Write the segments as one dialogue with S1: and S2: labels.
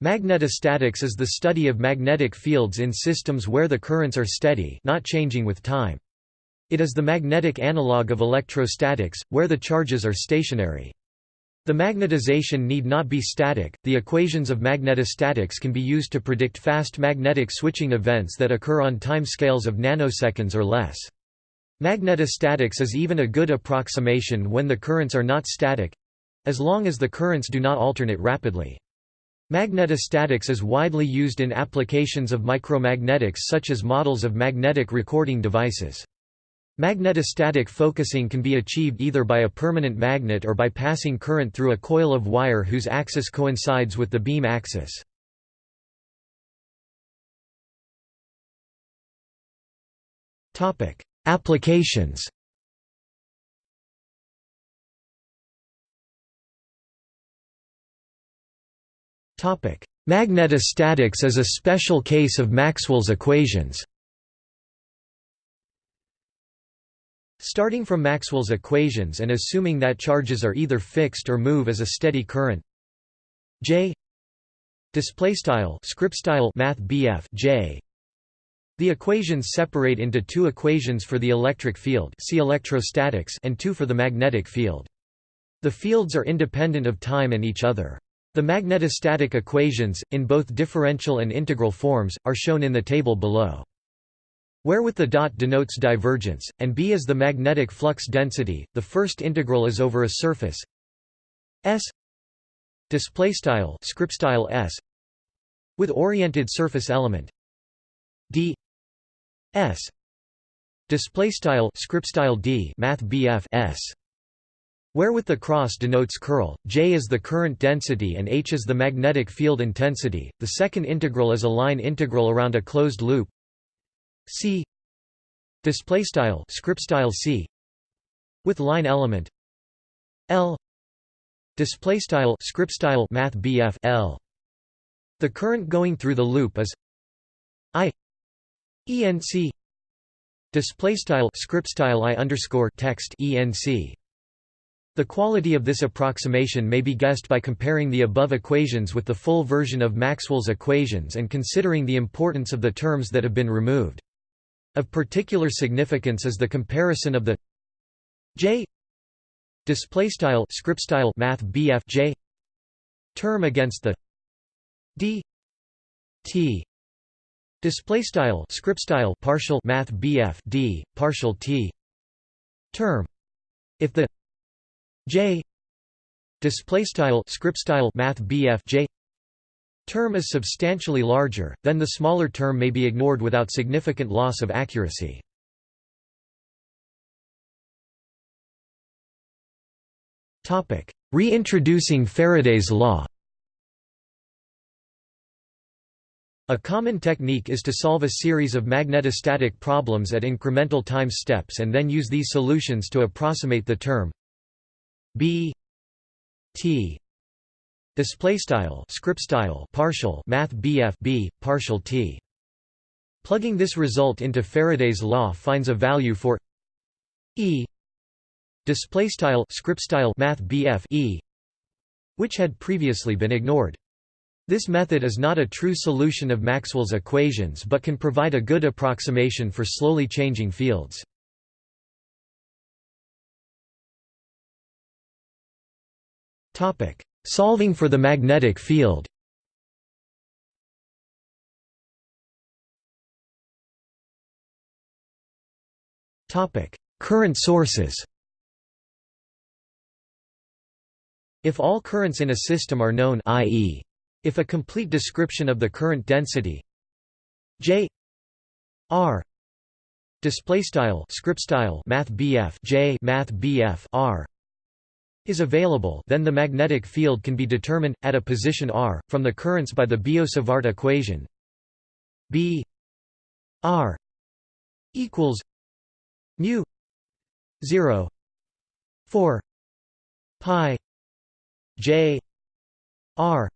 S1: Magnetostatics is the study of magnetic fields in systems where the currents are steady not changing with time. It is the magnetic analog of electrostatics, where the charges are stationary. The magnetization need not be static. The equations of magnetostatics can be used to predict fast magnetic switching events that occur on time scales of nanoseconds or less. Magnetostatics is even a good approximation when the currents are not static as long as the currents do not alternate rapidly. Magnetostatics is widely used in applications of micromagnetics such as models of magnetic recording devices. Magnetostatic focusing can be achieved either by a permanent magnet or by passing current through a coil of wire whose axis coincides with the beam axis. Applications Magnetostatics is a special case of Maxwell's equations. Starting from Maxwell's equations and assuming that charges are either fixed or move as a steady current. J. Display style script style math J. The equations separate into two equations for the electric field see electrostatics and two for the magnetic field. The fields are independent of time and each other the magnetostatic equations, in both differential and integral forms, are shown in the table below. Where with the dot denotes divergence, and b is the magnetic flux density, the first integral is over a surface. S display style script style S with oriented surface element. D S display style script style d math BF S where with the cross denotes curl, J is the current density and H is the magnetic field intensity. The second integral is a line integral around a closed loop. C display style script style C with line element L display style script style math L. The current going through the loop is I ENC display style script style I underscore text ENC the quality of this approximation may be guessed by comparing the above equations with the full version of Maxwell's equations and considering the importance of the terms that have been removed. Of particular significance is the comparison of the j displaystyle scriptstyle math BF j term against the d t displaystyle scriptstyle partial math BF d partial t term if the J display style script style math BF J term is substantially larger, then the smaller term may be ignored without significant loss of accuracy. Topic: Reintroducing Faraday's law. A common technique is to solve a series of magnetostatic problems at incremental time steps and then use these solutions to approximate the term b t display style script style partial math bf b partial t plugging this result into faraday's law finds a value for e display style script style math bf e which had previously been ignored this method is not a true solution of Maxwell's equations but can provide a good approximation for slowly changing fields. Solving for the magnetic field. Current sources. If all currents in a system are known i.e. if a complete description of the current density J R display style script style math J math R is available then the magnetic field can be determined, at a position r, from the currents by the Biot-Savart equation. B r equals mu 0 4 pi j r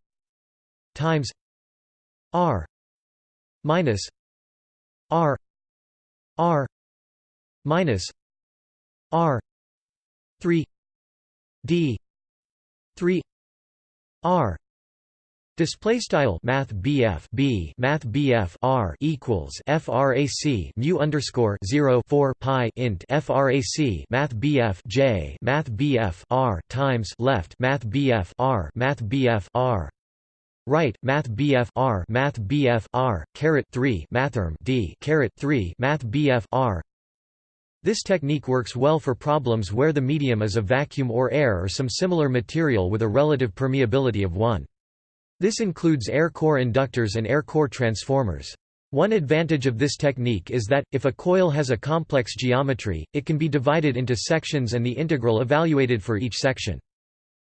S1: times r minus r r minus r 3 d. 3 r. Display style Math BF B. Math BF R equals FRAC mu underscore zero four pi int FRAC Math BF J. Math BF R times left. Math BF R. Math BF R. Right. Math BF R. Math BF R. Caret three. Mathrm D. Caret three. Math BF R this technique works well for problems where the medium is a vacuum or air or some similar material with a relative permeability of 1. This includes air core inductors and air core transformers. One advantage of this technique is that, if a coil has a complex geometry, it can be divided into sections and the integral evaluated for each section.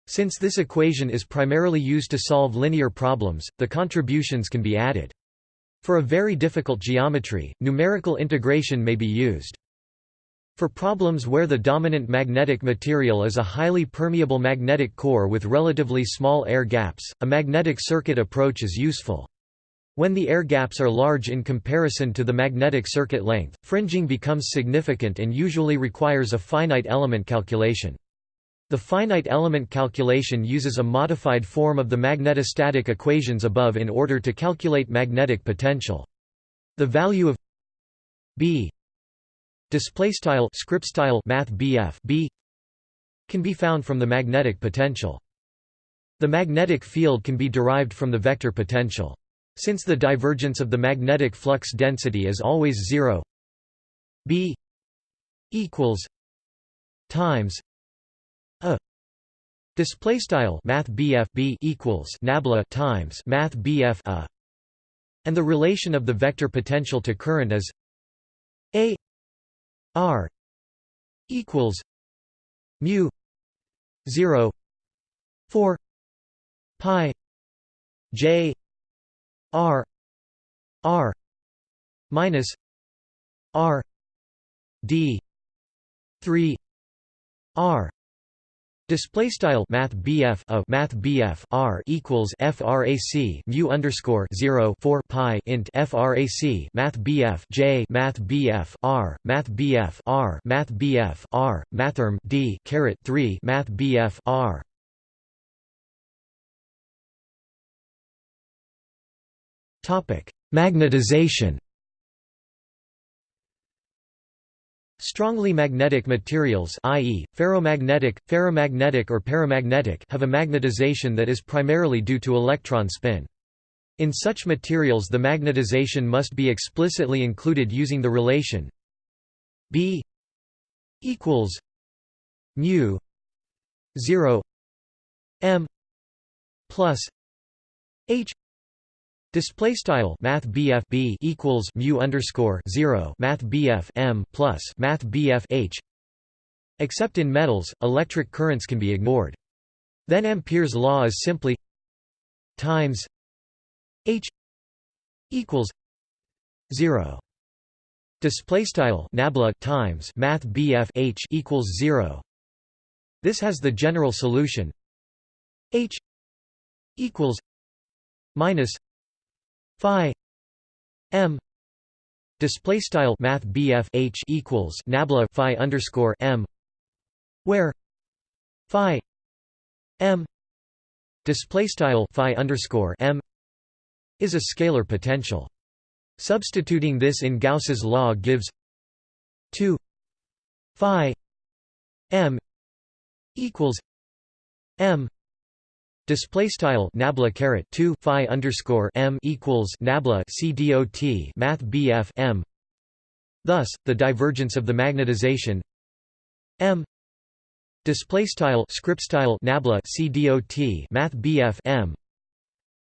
S1: Since this equation is primarily used to solve linear problems, the contributions can be added. For a very difficult geometry, numerical integration may be used. For problems where the dominant magnetic material is a highly permeable magnetic core with relatively small air gaps, a magnetic circuit approach is useful. When the air gaps are large in comparison to the magnetic circuit length, fringing becomes significant and usually requires a finite element calculation. The finite element calculation uses a modified form of the magnetostatic equations above in order to calculate magnetic potential. The value of b display style script style math BF B can be found from the magnetic potential. The magnetic field can be derived from the vector potential. Since the divergence of the magnetic flux density is always zero, B equals times a display style math BF B equals nabla times math BF a, and the relation of the vector potential to current is a R equals mu 0 4 pi J R R minus R D three R Display style Math BF of Math BF R equals FRAC mu underscore zero four pi int FRAC Math BF J Math BF R Math BF R Math BF R Mathrm D caret three Math BF R. Topic Magnetization Strongly magnetic materials i.e., ferromagnetic, ferrimagnetic or paramagnetic have a magnetization that is primarily due to electron spin. In such materials the magnetization must be explicitly included using the relation B equals mu 0 m plus h Display style Math BF B equals mu underscore zero Math BF M plus Math BF H. Except in metals, electric currents can be ignored. Then Ampere's law is simply times H equals zero. Display style nabla times Math BF H equals zero. This has the general solution H equals minus phi m display style math H equals nabla phi underscore m where phi m display style phi underscore m is a scalar potential. Substituting this in Gauss's law gives 2 phi m equals m Display style nabla caret two phi underscore m equals nabla c dot math bf m. Thus, the divergence of the magnetization m. Display style script style nabla c dot math bf m.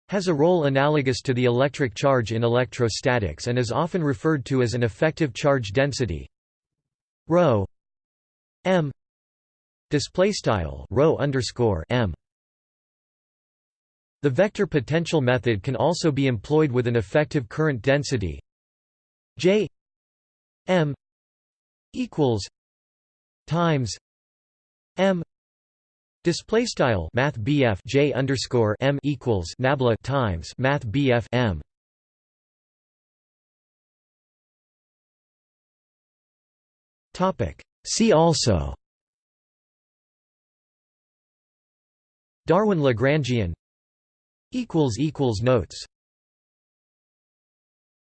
S1: Has a role analogous to the electric charge in electrostatics and is often referred to as an effective charge density. Rho m. Display style rho underscore m the vector potential method can also be employed with an effective current density J M equals times M display style math BF J underscore M equals nabla times math BF M. Topic. See also Darwin Lagrangian Notes